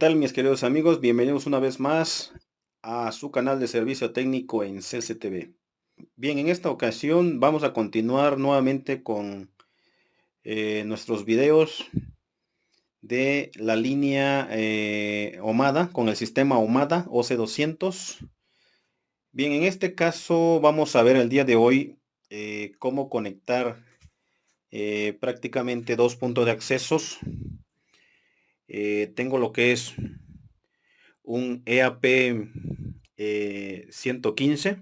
tal mis queridos amigos? Bienvenidos una vez más a su canal de servicio técnico en CCTV. Bien, en esta ocasión vamos a continuar nuevamente con eh, nuestros videos de la línea eh, OMADA, con el sistema OMADA OC200. Bien, en este caso vamos a ver el día de hoy eh, cómo conectar prácticamente dos puntos de accesos eh, tengo lo que es un EAP 115 eh,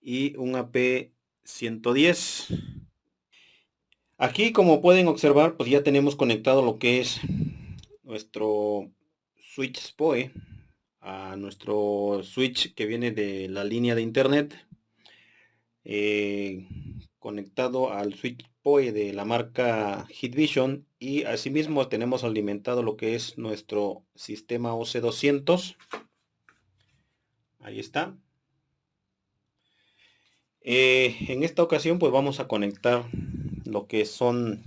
y un AP 110 aquí como pueden observar pues ya tenemos conectado lo que es nuestro switch SPOE a nuestro switch que viene de la línea de internet eh, conectado al switch POE de la marca Hitvision y asimismo tenemos alimentado lo que es nuestro sistema OC200 ahí está. Eh, en esta ocasión pues vamos a conectar lo que son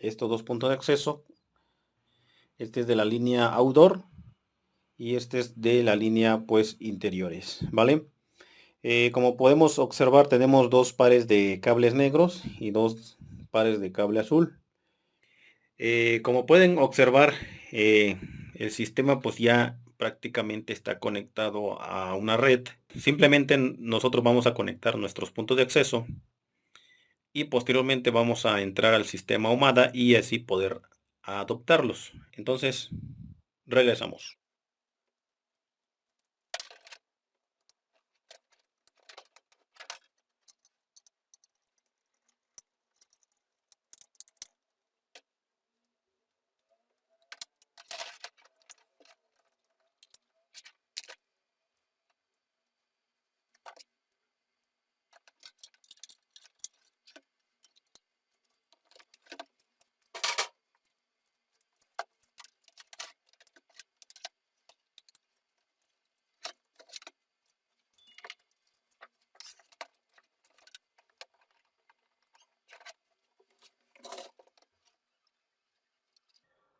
estos dos puntos de acceso. Este es de la línea outdoor y este es de la línea pues interiores vale eh, como podemos observar tenemos dos pares de cables negros y dos pares de cable azul eh, como pueden observar, eh, el sistema pues ya prácticamente está conectado a una red. Simplemente nosotros vamos a conectar nuestros puntos de acceso y posteriormente vamos a entrar al sistema OMADA y así poder adoptarlos. Entonces, regresamos.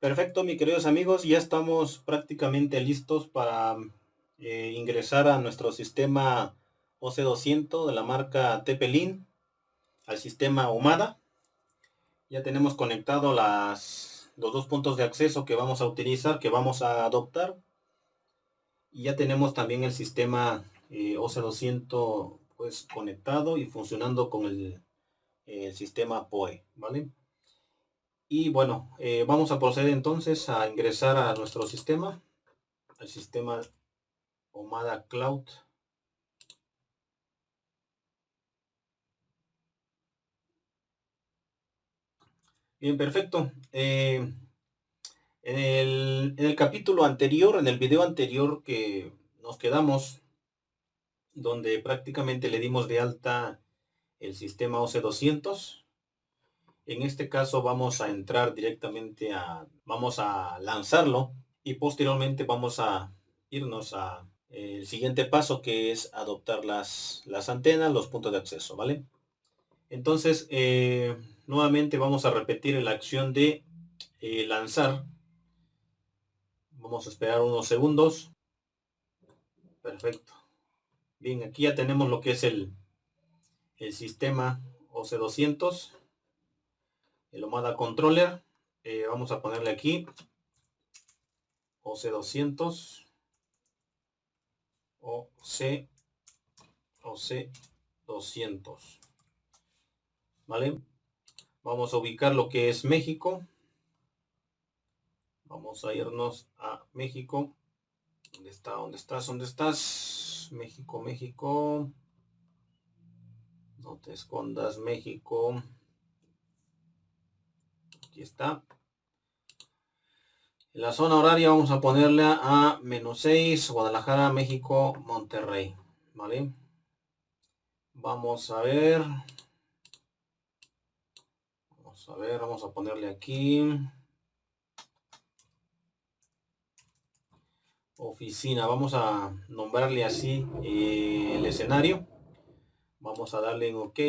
Perfecto, mis queridos amigos, ya estamos prácticamente listos para eh, ingresar a nuestro sistema OC200 de la marca Tepelin al sistema OMADA. Ya tenemos conectado los dos puntos de acceso que vamos a utilizar, que vamos a adoptar. Y ya tenemos también el sistema eh, OC200 pues conectado y funcionando con el, el sistema POE, ¿vale? Y bueno, eh, vamos a proceder entonces a ingresar a nuestro sistema, al sistema Omada Cloud. Bien, perfecto. Eh, en, el, en el capítulo anterior, en el video anterior que nos quedamos, donde prácticamente le dimos de alta el sistema OC200, en este caso vamos a entrar directamente a, vamos a lanzarlo y posteriormente vamos a irnos a eh, el siguiente paso que es adoptar las, las antenas, los puntos de acceso, ¿vale? Entonces, eh, nuevamente vamos a repetir la acción de eh, lanzar. Vamos a esperar unos segundos. Perfecto. Bien, aquí ya tenemos lo que es el, el sistema OC200 el OMADA Controller. Eh, vamos a ponerle aquí OC200 OC OC200 ¿Vale? Vamos a ubicar lo que es México. Vamos a irnos a México. ¿Dónde está? ¿Dónde estás? ¿Dónde estás? México, México. No te escondas, México aquí está. En la zona horaria vamos a ponerle a menos 6, Guadalajara, México, Monterrey. ¿Vale? Vamos a ver. Vamos a ver, vamos a ponerle aquí. Oficina, vamos a nombrarle así eh, el escenario. Vamos a darle en OK.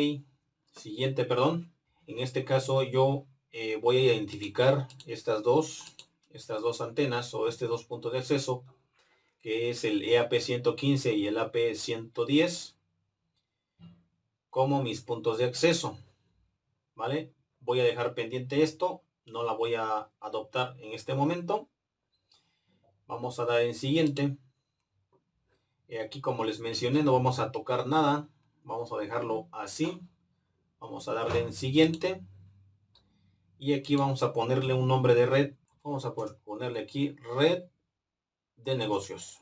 Siguiente, perdón. En este caso yo eh, voy a identificar estas dos estas dos antenas o este dos puntos de acceso, que es el EAP115 y el AP110, como mis puntos de acceso. ¿Vale? Voy a dejar pendiente esto, no la voy a adoptar en este momento. Vamos a dar en siguiente. Y aquí como les mencioné no vamos a tocar nada. Vamos a dejarlo así. Vamos a darle en siguiente. Y aquí vamos a ponerle un nombre de red. Vamos a ponerle aquí red de negocios.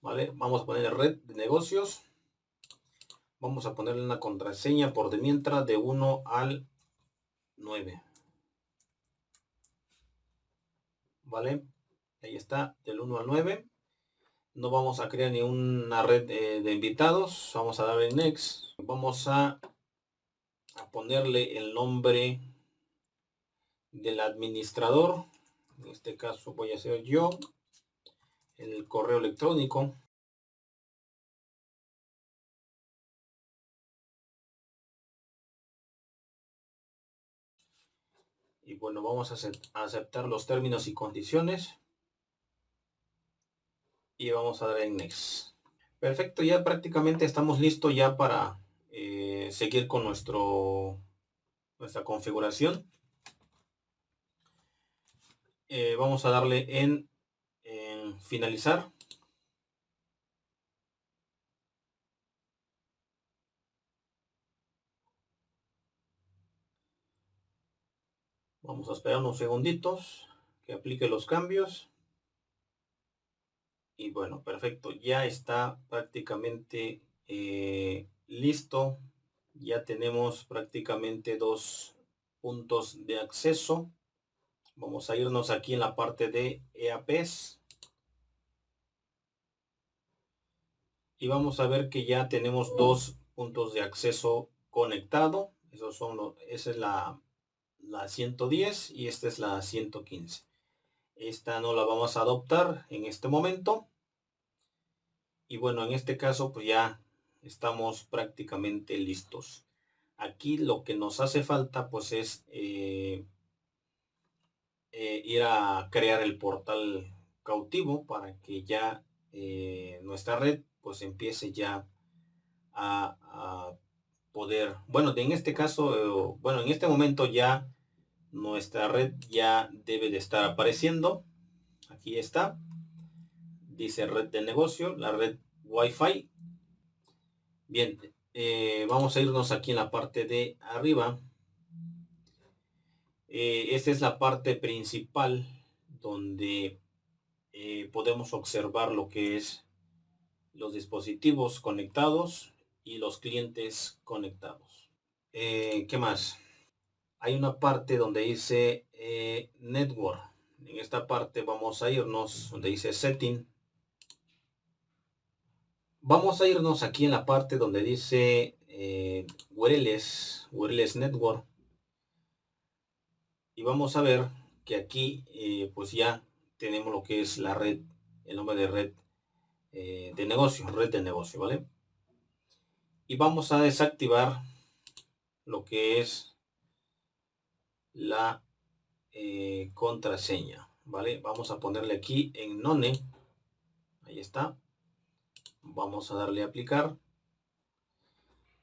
Vale, vamos a ponerle red de negocios. Vamos a ponerle una contraseña por de mientras de 1 al 9. Vale, ahí está, del 1 al 9 no vamos a crear ni una red de, invitados. Vamos a darle next. Vamos a, a, ponerle el nombre del administrador. En este caso voy a hacer yo el correo electrónico. Y bueno vamos a aceptar los términos y condiciones y vamos a dar en next. Perfecto ya prácticamente estamos listos ya para eh, seguir con nuestro nuestra configuración. Eh, vamos a darle en, en finalizar. Vamos a esperar unos segunditos que aplique los cambios y bueno perfecto ya está prácticamente eh, listo. Ya tenemos prácticamente dos puntos de acceso. Vamos a irnos aquí en la parte de EAPs y vamos a ver que ya tenemos dos puntos de acceso conectado. Esos son los, esa es la, la 110 y esta es la 115 esta no la vamos a adoptar en este momento. Y bueno, en este caso pues ya estamos prácticamente listos. Aquí lo que nos hace falta pues es eh, eh, ir a crear el portal cautivo para que ya eh, nuestra red pues empiece ya a, a, poder, bueno, en este caso, bueno, en este momento ya nuestra red ya debe de estar apareciendo. Aquí está. Dice red de negocio la red wifi. Bien eh, vamos a irnos aquí en la parte de arriba. Eh, esta es la parte principal donde eh, podemos observar lo que es los dispositivos conectados y los clientes conectados. ¿qué más? Hay una parte donde dice eh, network. En esta parte vamos a irnos donde dice setting. Vamos a irnos aquí en la parte donde dice eh, wireless wireless network. Y vamos a ver que aquí eh, pues ya tenemos lo que es la red el nombre de red eh, de negocio red de negocio vale y vamos a desactivar lo que es la eh, contraseña vale vamos a ponerle aquí en none. Ahí está. Vamos a darle a aplicar.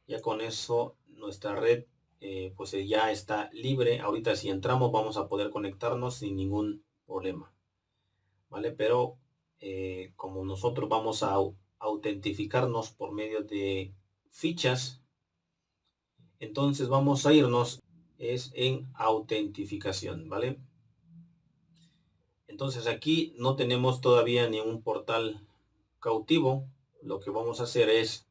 Ya con eso nuestra red eh, pues eh, ya está libre. Ahorita si entramos vamos a poder conectarnos sin ningún problema vale pero como nosotros vamos a autentificarnos por medio de fichas entonces vamos a irnos es en autentificación, ¿vale? Entonces aquí no tenemos todavía ni un portal cautivo. Lo que vamos a hacer es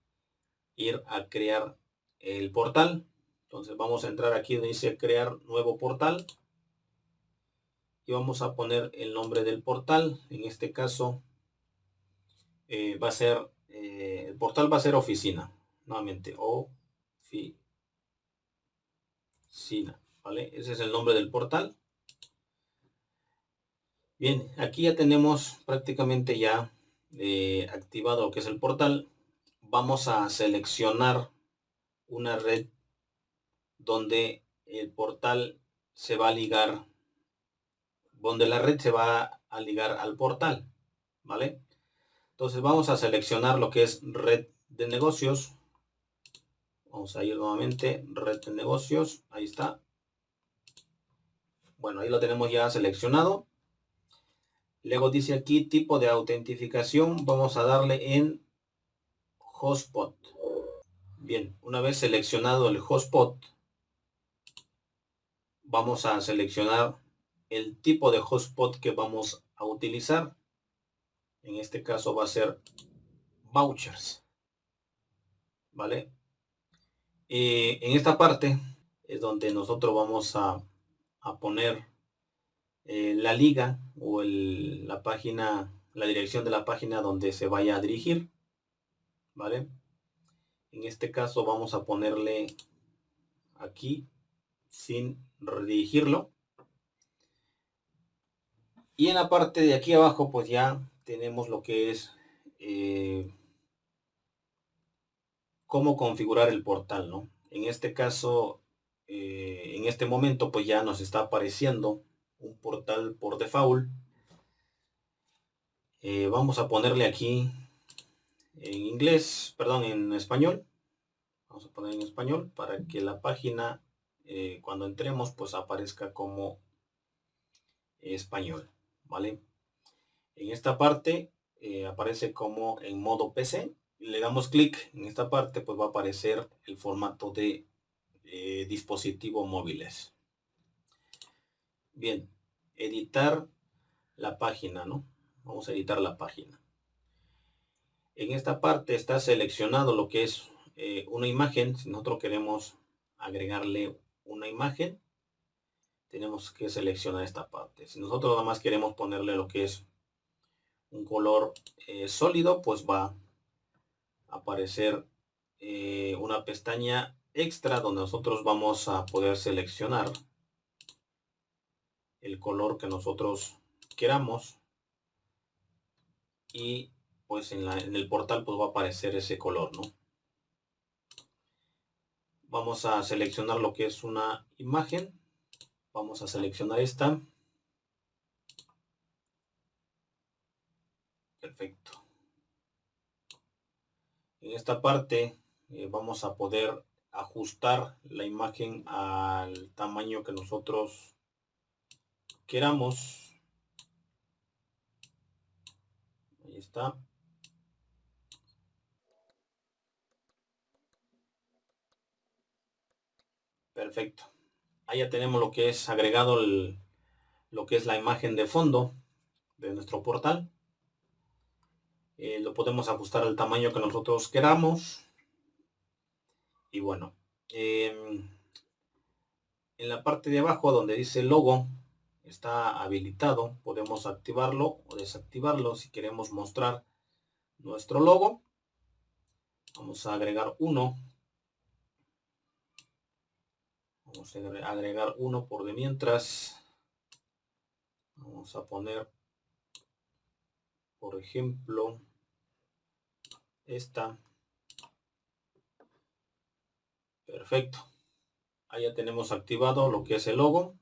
ir a crear el portal. Entonces vamos a entrar aquí donde dice crear nuevo portal. Y vamos a poner el nombre del portal. En este caso eh, va a ser, eh, el portal va a ser oficina. Nuevamente, Sina, ¿vale? Ese es el nombre del portal. Bien, aquí ya tenemos prácticamente ya eh, activado lo que es el portal. Vamos a seleccionar una red donde el portal se va a ligar, donde la red se va a ligar al portal, ¿vale? Entonces vamos a seleccionar lo que es red de negocios. Vamos a ir nuevamente, red de negocios, ahí está. Bueno, ahí lo tenemos ya seleccionado. Luego dice aquí tipo de autentificación. Vamos a darle en hotspot. Bien, una vez seleccionado el hotspot, vamos a seleccionar el tipo de hotspot que vamos a utilizar. En este caso va a ser vouchers. ¿Vale? Eh, en esta parte es donde nosotros vamos a a poner eh, la liga o la página, la dirección de la página donde se vaya a dirigir. ¿Vale? En este caso vamos a ponerle aquí sin redirigirlo. Y en la parte de aquí abajo pues ya tenemos lo que es eh, cómo configurar el portal, ¿no? En este caso eh, en este momento pues ya nos está apareciendo un portal por default. Eh, vamos a ponerle aquí en inglés, perdón, en español. Vamos a poner en español para que la página eh, cuando entremos pues aparezca como español, ¿vale? En esta parte aparece como en modo PC. Le damos clic en esta parte pues va a aparecer el formato de eh, dispositivos móviles. Bien, editar la página, ¿no? Vamos a editar la página. En esta parte está seleccionado lo que es eh, una imagen. Si nosotros queremos agregarle una imagen, tenemos que seleccionar esta parte. Si nosotros nada más queremos ponerle lo que es un color eh, sólido, pues va aparecer una pestaña extra donde nosotros vamos a poder seleccionar el color que nosotros queramos. Y pues en, en, el portal pues va a aparecer ese color no vamos a seleccionar lo que es una imagen. Vamos a seleccionar esta. Perfecto en esta parte eh, vamos a poder ajustar la imagen al tamaño que nosotros queramos. Ahí está. Perfecto. Ahí ya tenemos lo que es agregado lo que es la imagen de fondo de nuestro portal. Eh, lo podemos ajustar al tamaño que nosotros queramos. Y bueno, em, en la parte de abajo donde dice logo está habilitado. Podemos activarlo o desactivarlo si queremos mostrar nuestro logo. Vamos a agregar uno. Vamos a agregar uno por de mientras. Vamos a poner, por ejemplo, esta. Perfecto. Ahí ya tenemos activado lo que es el logo.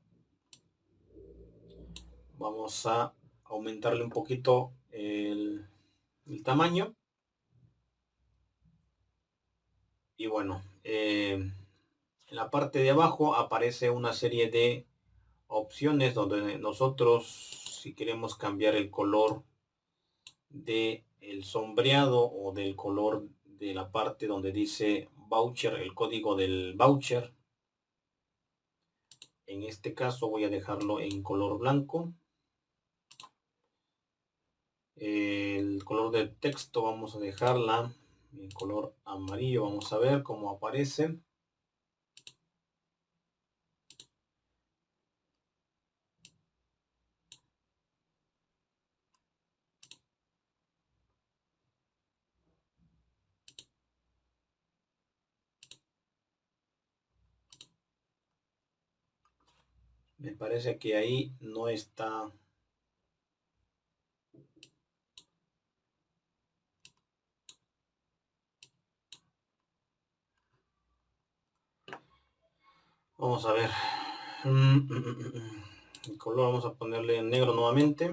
Vamos a aumentarle un poquito el, tamaño. Y bueno, eh, en la parte de abajo aparece una serie de opciones donde nosotros si queremos cambiar el color de el sombreado o del color de la parte donde dice voucher, el código del voucher. En este caso voy a dejarlo en color blanco. El color del texto vamos a dejarla en color amarillo. Vamos a ver cómo aparece. Me parece que ahí no está Vamos a ver. El color vamos a ponerle en negro nuevamente.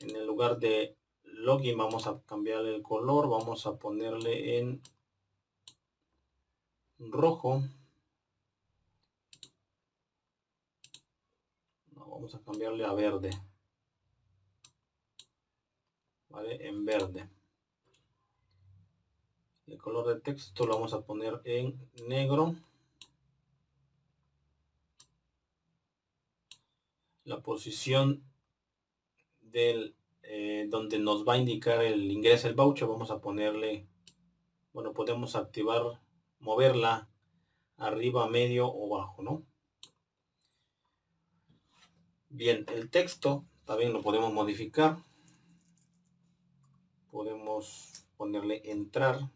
En el lugar de login vamos a cambiarle el color. Vamos a ponerle en rojo. Vamos a cambiarle a verde. ¿Vale? En verde. El color de texto lo vamos a poner en negro. La posición del eh, donde nos va a indicar el ingreso el voucher vamos a ponerle bueno podemos activar moverla arriba medio o bajo no bien el texto también lo podemos modificar. Podemos ponerle entrar.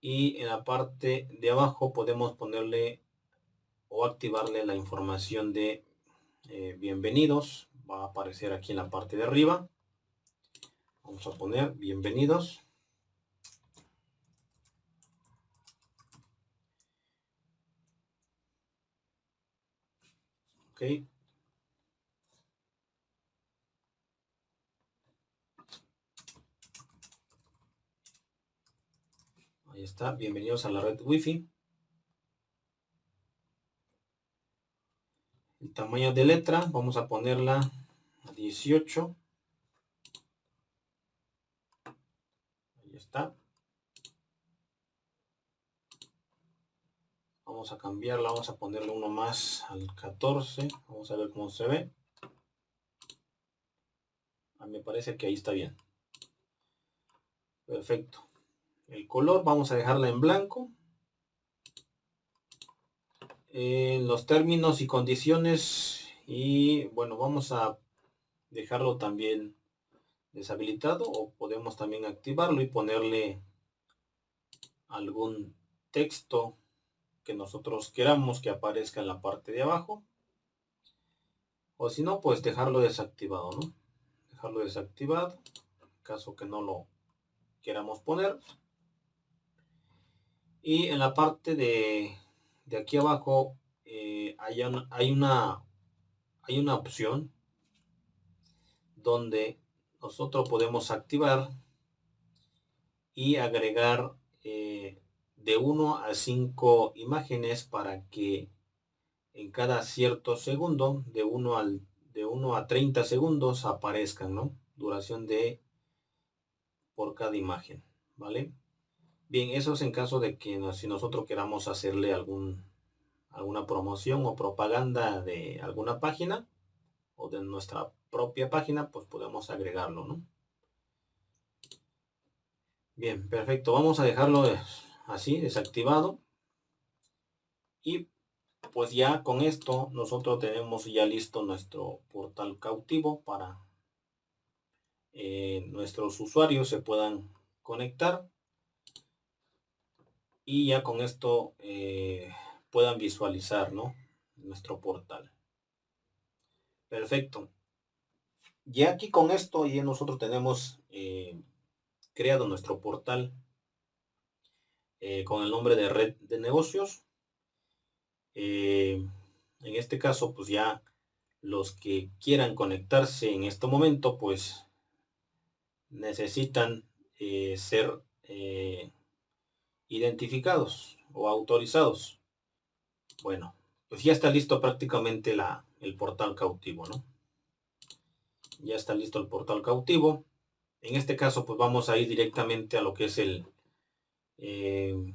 Y en la parte de abajo podemos ponerle o activarle la información de eh, bienvenidos. Va a aparecer aquí en la parte de arriba. Vamos a poner bienvenidos ok Ahí está, bienvenidos a la red wifi. El tamaño de letra, vamos a ponerla a 18. Ahí está. Vamos a cambiarla, vamos a ponerle uno más al 14. Vamos a ver cómo se ve. A mí me parece que ahí está bien. Perfecto el color vamos a dejarla en blanco en los términos y condiciones y bueno vamos a dejarlo también deshabilitado o podemos también activarlo y ponerle algún texto que nosotros queramos que aparezca en la parte de abajo. O si no pues dejarlo desactivado no dejarlo desactivado caso que no lo queramos poner. Y en la parte de, aquí abajo eh, hay, hay, una, hay una opción donde nosotros podemos activar y agregar eh, de 1 a 5 imágenes para que en cada cierto segundo, de 1 al de 1 a 30 segundos aparezcan, ¿no? Duración de por cada imagen, ¿vale? Bien, eso es en caso de que si nosotros queramos hacerle algún, alguna promoción o propaganda de alguna página o de nuestra propia página, pues podemos agregarlo, ¿no? Bien, perfecto. Vamos a dejarlo así, desactivado. Y pues ya con esto nosotros tenemos ya listo nuestro portal cautivo para eh, nuestros usuarios se puedan conectar y ya con esto eh, puedan visualizar ¿no? nuestro portal. Perfecto. Ya aquí con esto ya nosotros tenemos eh, creado nuestro portal eh, con el nombre de red de negocios. en este caso pues ya los que quieran conectarse en este momento pues necesitan ser identificados o autorizados. Bueno, pues ya está listo prácticamente la, el portal cautivo, ¿no? Ya está listo el portal cautivo. En este caso, pues vamos a ir directamente a lo que es el... Eh,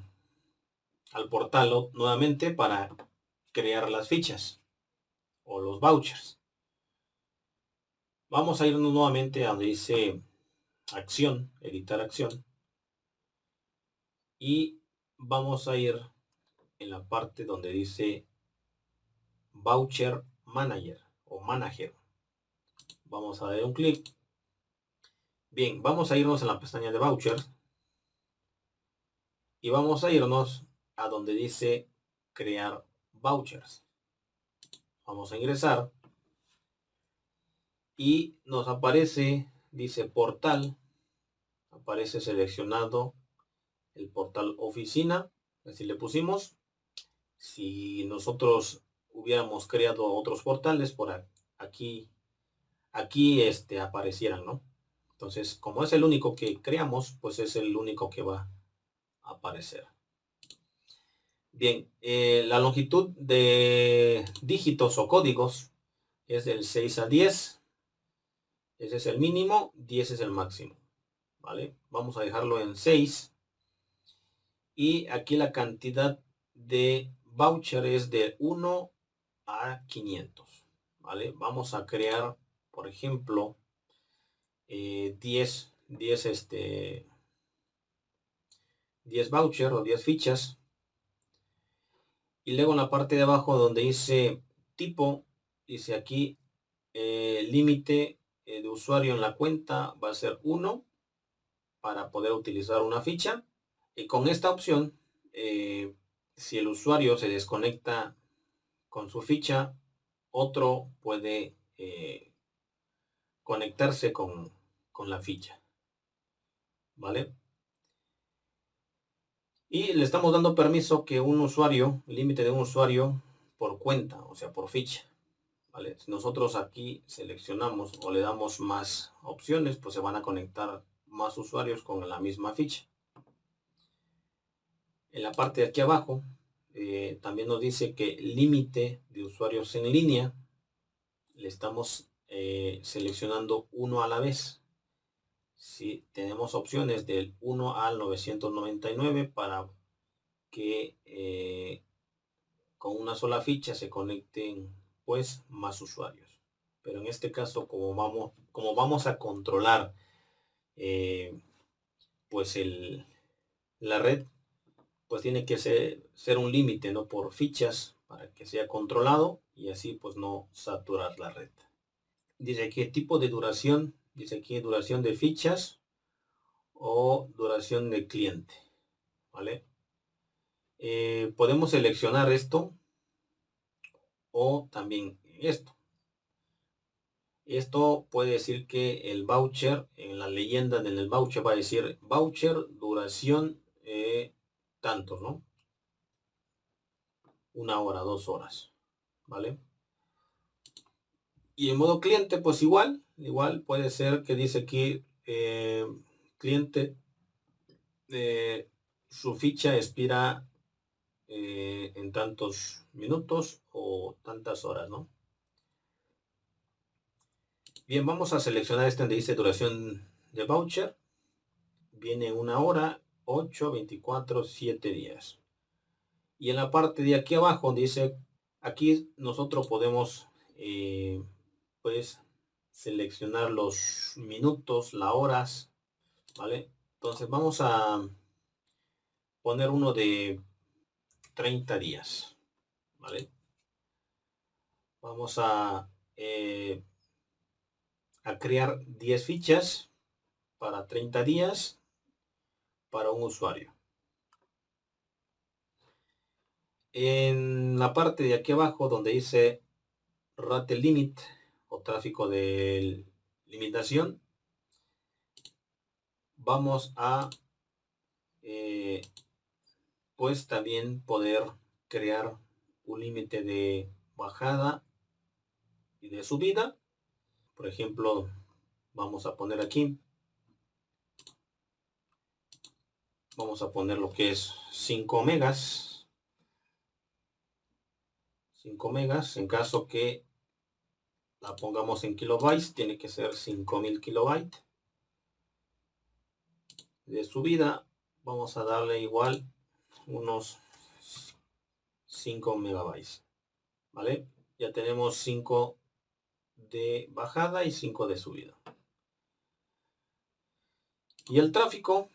al portal nuevamente para crear las fichas o los vouchers. Vamos a irnos nuevamente a donde dice acción, editar acción y vamos a ir en la parte donde dice Voucher Manager o Manager. Vamos a dar un clic. Bien, vamos a irnos en la pestaña de Vouchers y vamos a irnos a donde dice crear vouchers. Vamos a ingresar y nos aparece, dice portal aparece seleccionado el portal oficina, así le pusimos. Si nosotros hubiéramos creado otros portales por aquí, aquí este, aparecieran, ¿no? Entonces, como es el único que creamos, pues es el único que va aparecer. Bien, eh, la longitud de dígitos o códigos es del 6 a 10. Ese es el mínimo, 10 es el máximo. ¿Vale? Vamos a dejarlo en 6. Y aquí la cantidad de voucher es de 1 a 500. ¿Vale? Vamos a crear, por ejemplo, 10, 10, este, 10 voucher o 10 fichas. Y luego en la parte de abajo donde dice tipo, dice aquí eh, límite eh, de usuario en la cuenta va a ser 1 para poder utilizar una ficha. Y con esta opción, eh, si el usuario se desconecta con su ficha, otro puede conectarse con, con la ficha. ¿Vale? Y le estamos dando permiso que un usuario, límite de un usuario por cuenta, o sea, por ficha. Si nosotros aquí seleccionamos o le damos más opciones, pues se van a conectar más usuarios con la misma ficha. En la parte de aquí abajo eh, también nos dice que límite de usuarios en línea le estamos eh, seleccionando uno a la vez si tenemos opciones del 1 al 999 para que eh, con una sola ficha se conecten pues más usuarios. Pero en este caso como vamos como vamos a controlar eh, pues el la red pues tiene que ser, ser un límite no por fichas para que sea controlado y así pues no saturar la red. Dice qué tipo de duración dice aquí duración de fichas o duración de cliente vale eh, podemos seleccionar esto o también esto. Esto puede decir que el voucher en la leyenda del voucher va a decir voucher duración eh, tanto no una hora dos horas vale y en modo cliente pues igual igual puede ser que dice aquí eh, cliente eh, su ficha expira eh, en tantos minutos o tantas horas no bien vamos a seleccionar este donde dice duración de voucher. Viene una hora 8 24 7 días. Y en la parte de aquí abajo dice aquí nosotros podemos pues seleccionar los minutos, las horas, ¿vale? Entonces vamos a poner uno de 30 días, ¿vale? Vamos a, eh, a crear 10 fichas para 30 días para un usuario. En la parte de aquí abajo donde dice rate limit o tráfico de limitación, vamos a eh, pues también poder crear un límite de bajada y de subida. Por ejemplo, vamos a poner aquí, vamos a poner lo que es 5 megas. 5 megas en caso que la pongamos en kilobytes, tiene que ser 5000 kilobytes. De subida vamos a darle igual unos 5 megabytes. ¿Vale? Ya tenemos 5 de bajada y 5 de subida. Y el tráfico,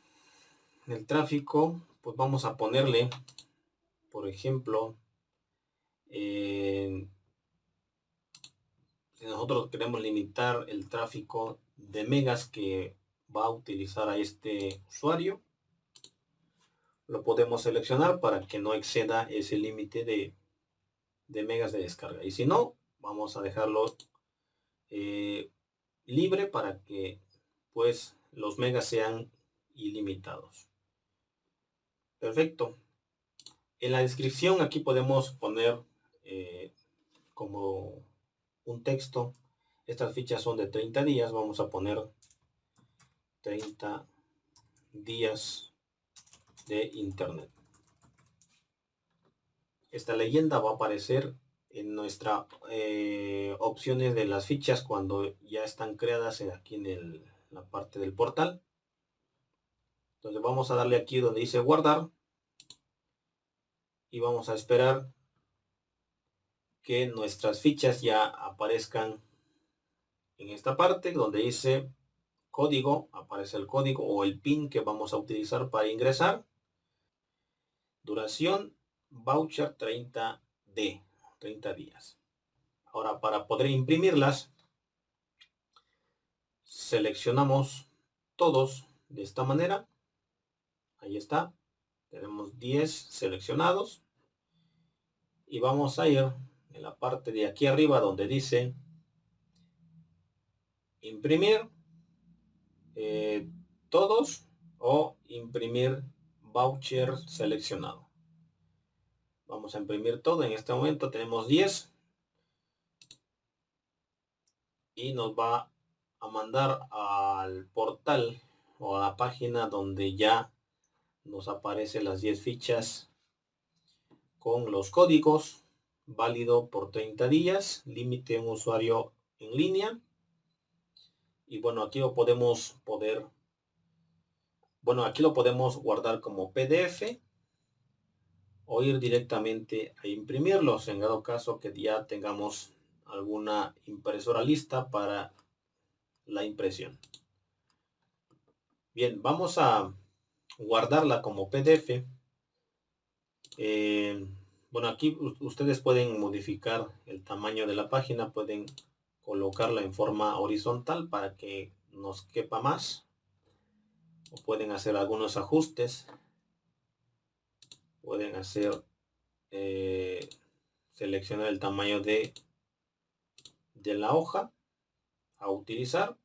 el tráfico, pues vamos a ponerle, por ejemplo, nosotros queremos limitar el tráfico de megas que va a utilizar a este usuario, lo podemos seleccionar para que no exceda ese límite de, megas de descarga. Y si no, vamos a dejarlo eh, libre para que pues los megas sean ilimitados. Perfecto. En la descripción aquí podemos poner eh, como un texto. Estas fichas son de 30 días. Vamos a poner 30 días de internet. Esta leyenda va a aparecer en nuestra eh, opciones de las fichas cuando ya están creadas aquí en la parte del portal. Entonces vamos a darle aquí donde dice guardar y vamos a esperar que nuestras fichas ya aparezcan en esta parte donde dice código, aparece el código o el pin que vamos a utilizar para ingresar. Duración voucher 30D, 30 días. Ahora para poder imprimirlas, seleccionamos todos de esta manera. Ahí está. Tenemos 10 seleccionados. Y vamos a ir en la parte de aquí arriba donde dice imprimir eh, todos o imprimir voucher seleccionado. Vamos a imprimir todo. En este momento tenemos 10. Y nos va a mandar al portal o a la página donde ya nos aparecen las 10 fichas con los códigos válido por 30 días límite un usuario en línea. Y bueno aquí lo podemos poder bueno aquí lo podemos guardar como pdf o ir directamente a imprimirlos. En dado caso que ya tengamos alguna impresora lista para la impresión. Bien vamos a guardarla como pdf eh, bueno aquí ustedes pueden modificar el tamaño de la página pueden colocarla en forma horizontal para que nos quepa más. O pueden hacer algunos ajustes. Pueden hacer eh, seleccionar el tamaño de de la hoja a utilizar.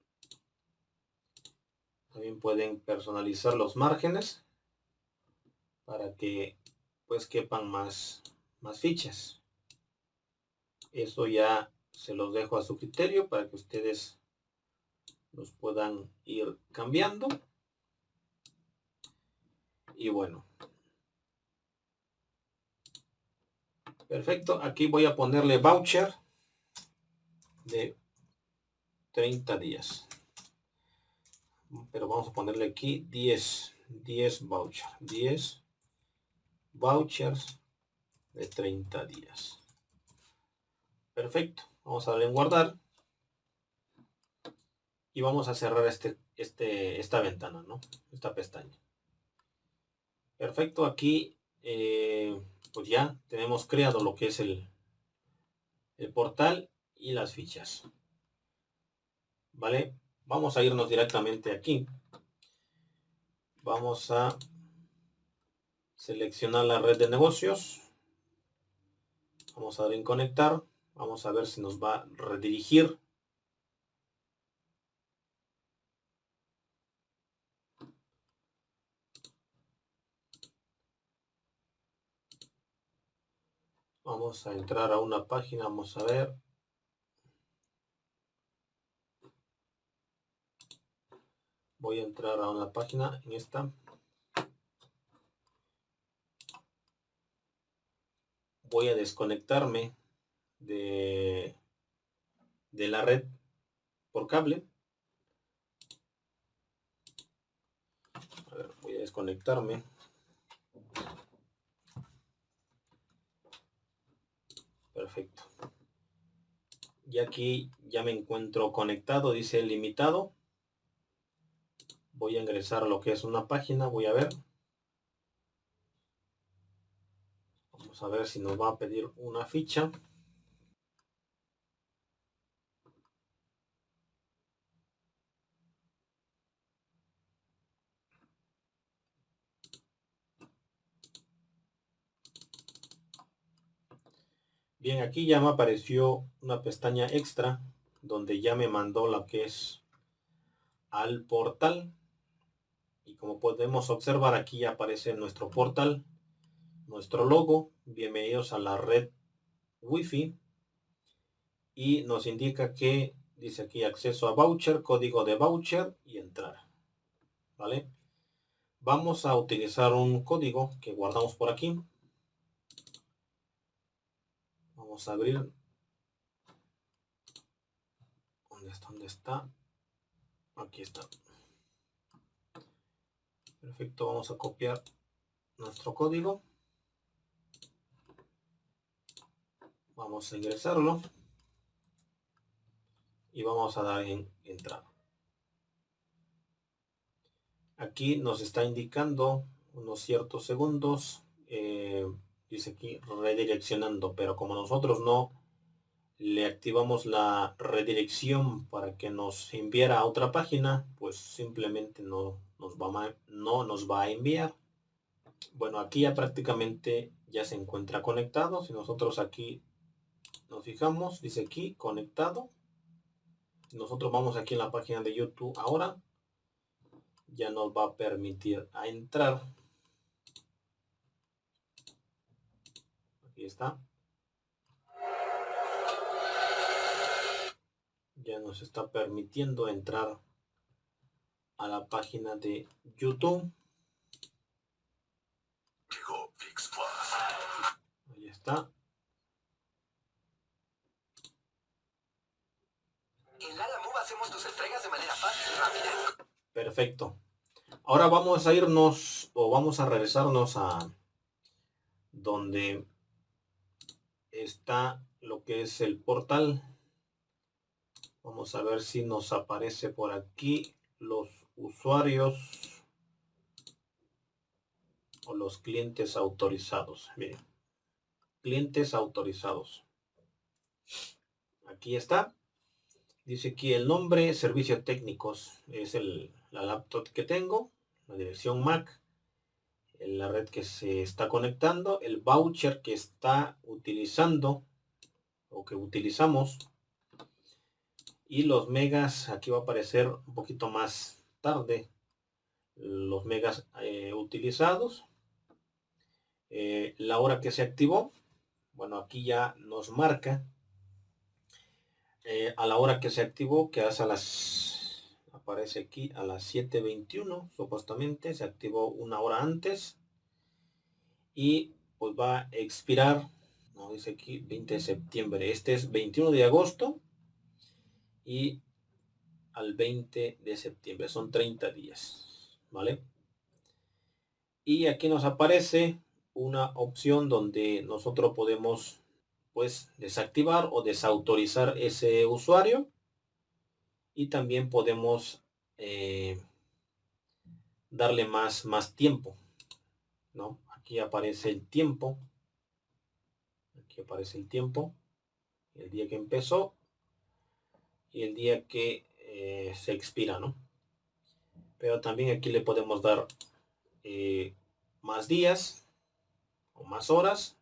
También pueden personalizar los márgenes para que pues quepan más más fichas eso ya se los dejo a su criterio para que ustedes los puedan ir cambiando. Y bueno. Perfecto. Aquí voy a ponerle voucher de 30 días. Pero vamos a ponerle aquí 10. 10 voucher. 10 vouchers de 30 días. Perfecto. Vamos a darle en guardar. Y vamos a cerrar este, este, esta ventana, ¿no? Esta pestaña. Perfecto, aquí eh, pues ya tenemos creado lo que es el, el portal y las fichas. ¿Vale? Vamos a irnos directamente aquí. Vamos a seleccionar la red de negocios. Vamos a dar en conectar. Vamos a ver si nos va a redirigir. Vamos a entrar a una página, vamos a ver. Voy a entrar a una página en esta. Voy a desconectarme de, de la red por cable. voy a desconectarme. Perfecto. Y aquí ya me encuentro conectado, dice limitado. Voy a ingresar a lo que es una página, voy a ver. Vamos a ver si nos va a pedir una ficha. Bien, aquí ya me apareció una pestaña extra donde ya me mandó lo que es al portal y como podemos observar aquí aparece nuestro portal nuestro logo. Bienvenidos a la red wifi. Y nos indica que dice aquí acceso a voucher código de voucher y entrar vale vamos a utilizar un código que guardamos por aquí. Vamos a abrir. ¿dónde está? ¿dónde está? aquí está. Perfecto vamos a copiar nuestro código vamos a ingresarlo. Y vamos a dar en entrar aquí nos está indicando unos ciertos segundos. Eh, dice aquí redireccionando. Pero como nosotros no le activamos la redirección para que nos enviara a otra página pues simplemente no nos va no nos va a enviar. Bueno aquí ya prácticamente ya se encuentra conectado. Si nosotros aquí nos fijamos dice aquí conectado. Nosotros vamos aquí en la página de youtube ahora. Ya nos va a permitir a entrar. Aquí está. Ya nos está permitiendo entrar a la página de youtube. Ahí está hacemos tus entregas de manera fácil y rápida Perfecto. Ahora vamos a irnos o vamos a regresarnos a donde está lo que es el portal. Vamos a ver si nos aparece por aquí los usuarios o los clientes autorizados. Miren, clientes autorizados. Aquí está. Dice aquí el nombre, servicios técnicos, es el, la laptop que tengo, la dirección MAC, la red que se está conectando, el voucher que está utilizando o que utilizamos y los megas, aquí va a aparecer un poquito más tarde los megas eh, utilizados, eh, la hora que se activó, bueno aquí ya nos marca eh, a la hora que se activó, que hace a las, aparece aquí a las 7.21, supuestamente, se activó una hora antes. Y pues va a expirar, no dice aquí 20 de septiembre, este es 21 de agosto y al 20 de septiembre, son 30 días, ¿vale? Y aquí nos aparece una opción donde nosotros podemos pues desactivar o desautorizar ese usuario. Y también podemos eh, darle más más tiempo no aquí aparece el tiempo. Aquí aparece el tiempo. El día que empezó y el día que eh, se expira no pero también aquí le podemos dar eh, más días o más horas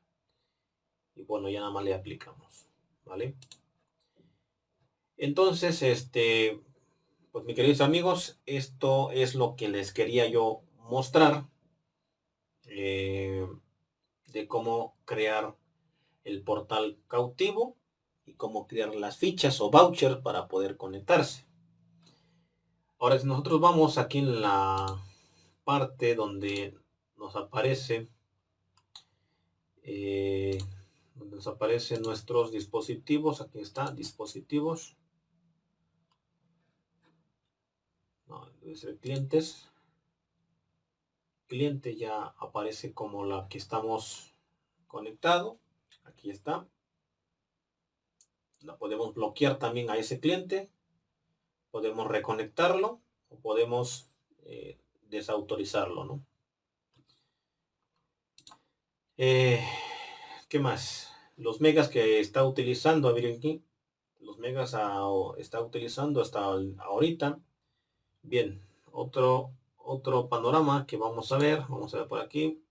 y bueno ya nada más le aplicamos vale entonces este pues mis queridos amigos esto es lo que les quería yo mostrar eh, de cómo crear el portal cautivo y cómo crear las fichas o voucher para poder conectarse. Ahora si nosotros vamos aquí en la parte donde nos aparece eh, nos aparecen nuestros dispositivos. Aquí está dispositivos. No, ser clientes. Cliente ya aparece como la que estamos conectado. Aquí está. La podemos bloquear también a ese cliente. Podemos reconectarlo o podemos eh, desautorizarlo ¿no? Eh, ¿Qué más? Los megas que está utilizando, a aquí, los megas está utilizando hasta ahorita. Bien, otro, otro panorama que vamos a ver, vamos a ver por aquí.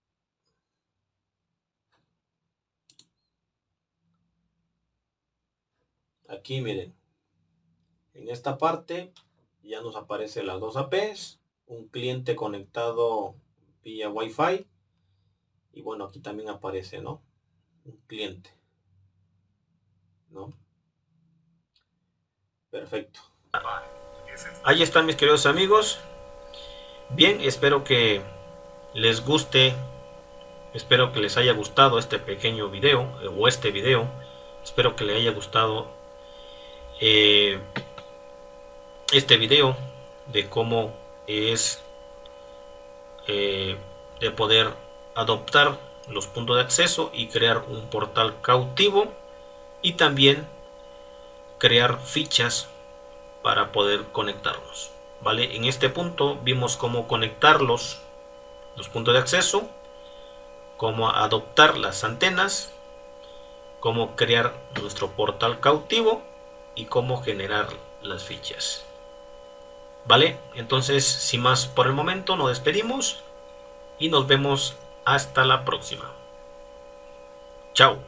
Aquí miren, en esta parte ya nos aparecen las dos APs un cliente conectado vía Wi-Fi. Y bueno, aquí también aparece, ¿no? Un cliente. Perfecto. Ahí están mis queridos amigos. Bien, espero que les guste, espero que les haya gustado este pequeño video eh, o este video. Espero que les haya gustado eh, este video de cómo es eh, de poder adoptar los puntos de acceso y crear un portal cautivo y también crear fichas para poder conectarlos vale en este punto vimos cómo conectarlos los puntos de acceso cómo adoptar las antenas cómo crear nuestro portal cautivo y cómo generar las fichas vale entonces sin más por el momento nos despedimos y nos vemos hasta la próxima. Chao